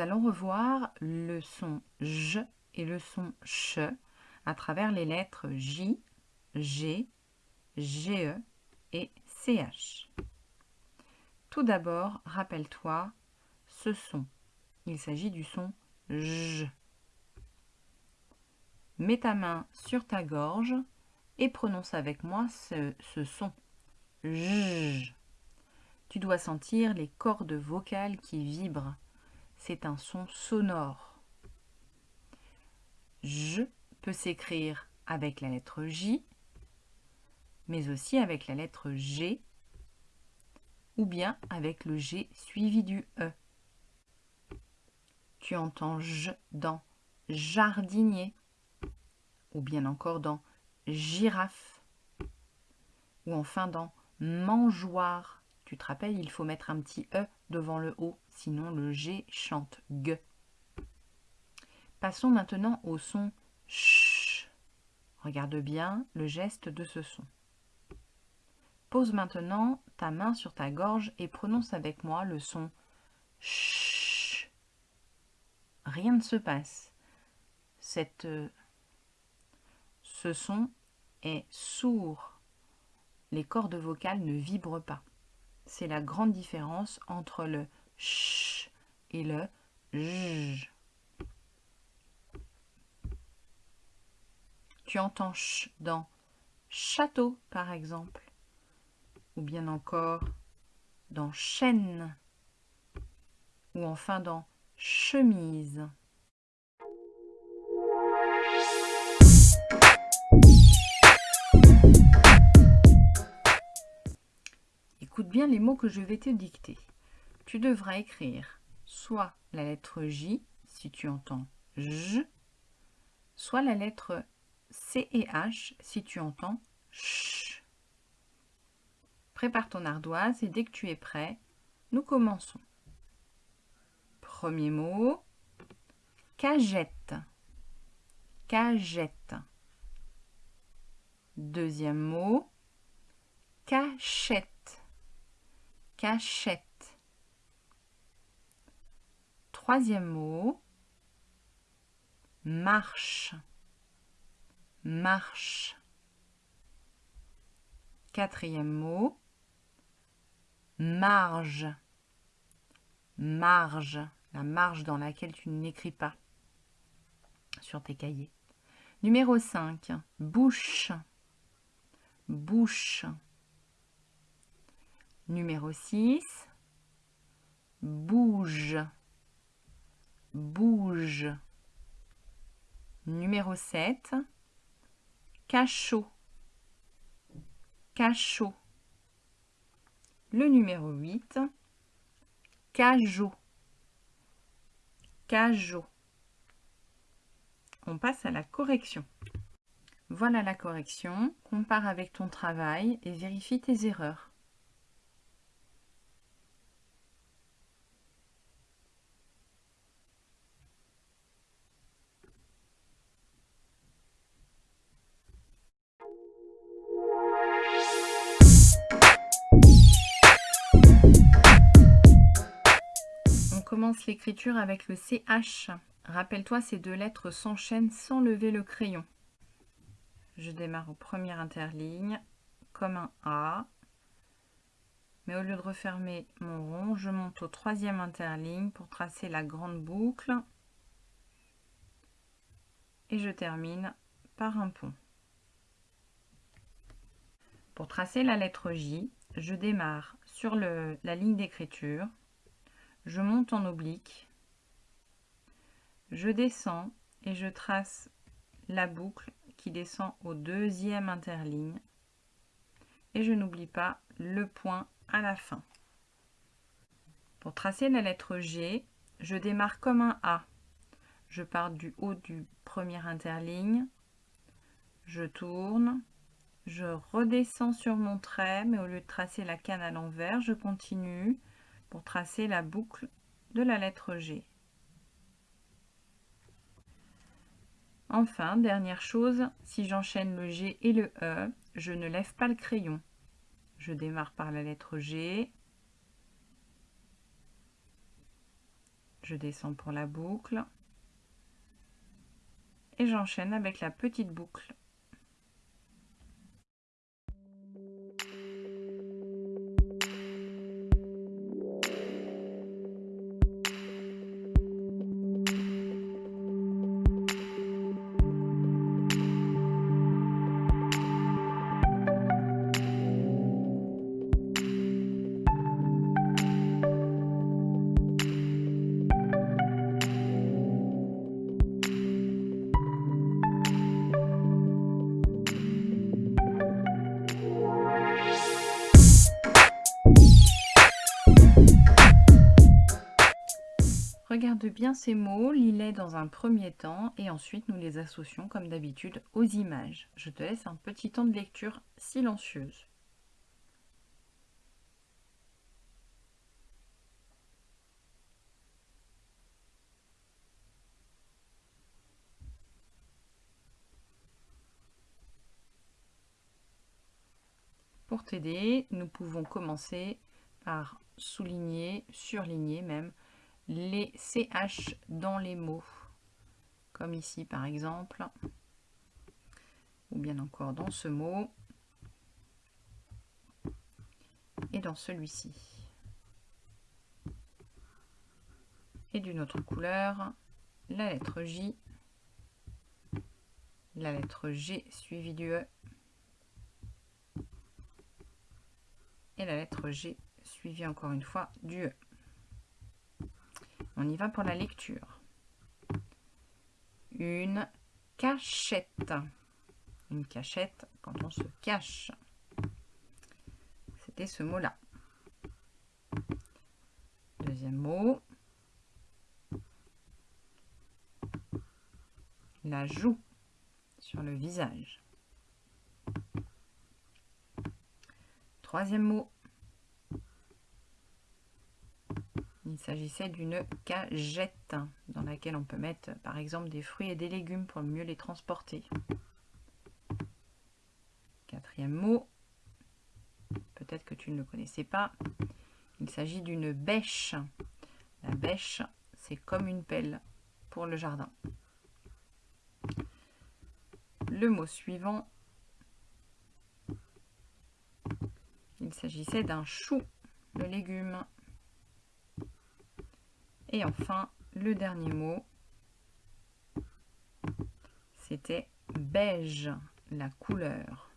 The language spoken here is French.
allons revoir le son J et le son CH à travers les lettres J, G, GE et CH. Tout d'abord, rappelle-toi ce son. Il s'agit du son J. Mets ta main sur ta gorge et prononce avec moi ce, ce son. J. Tu dois sentir les cordes vocales qui vibrent. C'est un son sonore. J peut s'écrire avec la lettre J, mais aussi avec la lettre G, ou bien avec le G suivi du E. Tu entends J dans jardinier, ou bien encore dans girafe, ou enfin dans mangeoire. Tu te rappelles, il faut mettre un petit E devant le O, sinon le G chante G. Passons maintenant au son ch. Regarde bien le geste de ce son. Pose maintenant ta main sur ta gorge et prononce avec moi le son ch. Rien ne se passe. Cette, ce son est sourd les cordes vocales ne vibrent pas. C'est la grande différence entre le ch et le j. Tu entends ch dans château, par exemple, ou bien encore dans chaîne, ou enfin dans chemise. Bien les mots que je vais te dicter. Tu devras écrire soit la lettre J, si tu entends J, soit la lettre C et H, si tu entends CH. Prépare ton ardoise et dès que tu es prêt, nous commençons. Premier mot, cagette. Cagette. Deuxième mot, cachette cachette. Troisième mot, marche, marche. Quatrième mot, marge, marge, la marge dans laquelle tu n'écris pas sur tes cahiers. Numéro 5, bouche, bouche. Numéro 6, bouge, bouge. Numéro 7, cachot, cachot. Le numéro 8, cajot, cajot. On passe à la correction. Voilà la correction. Compare avec ton travail et vérifie tes erreurs. L'écriture avec le CH. Rappelle-toi, ces deux lettres s'enchaînent sans lever le crayon. Je démarre au premier interligne, comme un A. Mais au lieu de refermer mon rond, je monte au troisième interligne pour tracer la grande boucle. Et je termine par un pont. Pour tracer la lettre J, je démarre sur la ligne d'écriture je monte en oblique, je descends et je trace la boucle qui descend au deuxième interligne. Et je n'oublie pas le point à la fin. Pour tracer la lettre G, je démarre comme un A. Je pars du haut du premier interligne, je tourne, je redescends sur mon trait, mais au lieu de tracer la canne à l'envers, je continue pour tracer la boucle de la lettre G. Enfin, dernière chose, si j'enchaîne le G et le E, je ne lève pas le crayon. Je démarre par la lettre G. je descends pour la boucle et j'enchaîne avec la petite boucle. Regarde bien ces mots, lis-les dans un premier temps et ensuite nous les associons comme d'habitude aux images. Je te laisse un petit temps de lecture silencieuse. Pour t'aider, nous pouvons commencer par souligner, surligner même, les CH dans les mots, comme ici par exemple, ou bien encore dans ce mot, et dans celui-ci. Et d'une autre couleur, la lettre J, la lettre G suivie du E, et la lettre G suivie encore une fois du E. On y va pour la lecture. Une cachette. Une cachette quand on se cache. C'était ce mot-là. Deuxième mot. La joue sur le visage. Troisième mot. Il s'agissait d'une cagette dans laquelle on peut mettre par exemple des fruits et des légumes pour mieux les transporter. Quatrième mot, peut-être que tu ne le connaissais pas, il s'agit d'une bêche. La bêche, c'est comme une pelle pour le jardin. Le mot suivant, il s'agissait d'un chou, le légume. Et enfin, le dernier mot, c'était beige, la couleur.